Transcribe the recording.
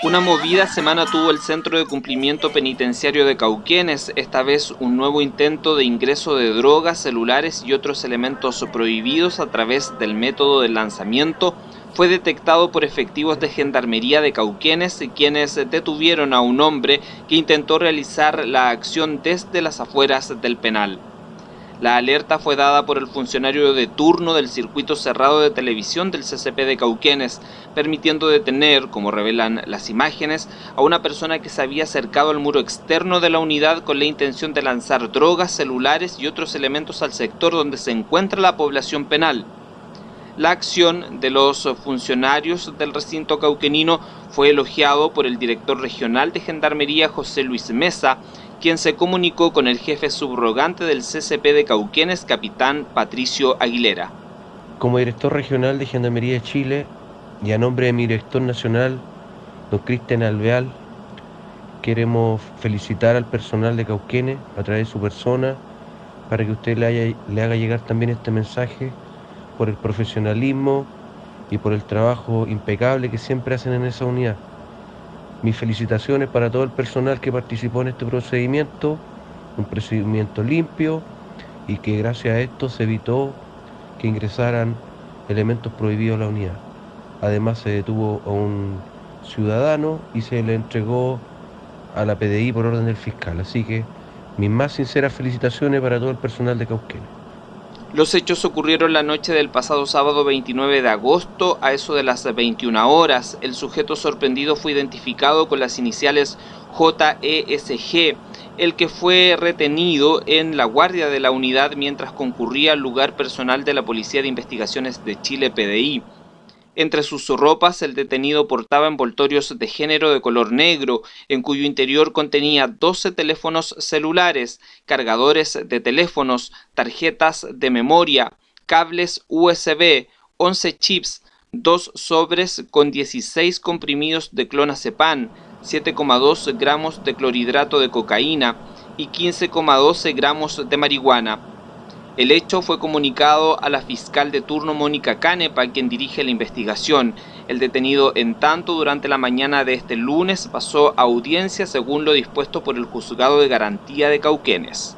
Una movida semana tuvo el Centro de Cumplimiento Penitenciario de Cauquenes, esta vez un nuevo intento de ingreso de drogas, celulares y otros elementos prohibidos a través del método de lanzamiento fue detectado por efectivos de Gendarmería de Cauquenes, quienes detuvieron a un hombre que intentó realizar la acción desde las afueras del penal. La alerta fue dada por el funcionario de turno del circuito cerrado de televisión del CCP de Cauquenes, permitiendo detener, como revelan las imágenes, a una persona que se había acercado al muro externo de la unidad con la intención de lanzar drogas, celulares y otros elementos al sector donde se encuentra la población penal. La acción de los funcionarios del recinto cauquenino fue elogiado por el director regional de Gendarmería José Luis Mesa, quien se comunicó con el jefe subrogante del CCP de Cauquenes, capitán Patricio Aguilera. Como director regional de Gendarmería de Chile y a nombre de mi director nacional, don Cristian Alveal, queremos felicitar al personal de Cauquenes a través de su persona para que usted le, le haga llegar también este mensaje por el profesionalismo y por el trabajo impecable que siempre hacen en esa unidad. Mis felicitaciones para todo el personal que participó en este procedimiento, un procedimiento limpio y que gracias a esto se evitó que ingresaran elementos prohibidos a la unidad. Además se detuvo a un ciudadano y se le entregó a la PDI por orden del fiscal. Así que mis más sinceras felicitaciones para todo el personal de Cauquenes. Los hechos ocurrieron la noche del pasado sábado 29 de agosto a eso de las 21 horas. El sujeto sorprendido fue identificado con las iniciales JESG, el que fue retenido en la guardia de la unidad mientras concurría al lugar personal de la Policía de Investigaciones de Chile PDI. Entre sus ropas, el detenido portaba envoltorios de género de color negro, en cuyo interior contenía 12 teléfonos celulares, cargadores de teléfonos, tarjetas de memoria, cables USB, 11 chips, dos sobres con 16 comprimidos de clonazepam, 7,2 gramos de clorhidrato de cocaína y 15,12 gramos de marihuana. El hecho fue comunicado a la fiscal de turno Mónica Canepa, quien dirige la investigación. El detenido, en tanto, durante la mañana de este lunes pasó a audiencia según lo dispuesto por el Juzgado de Garantía de Cauquenes.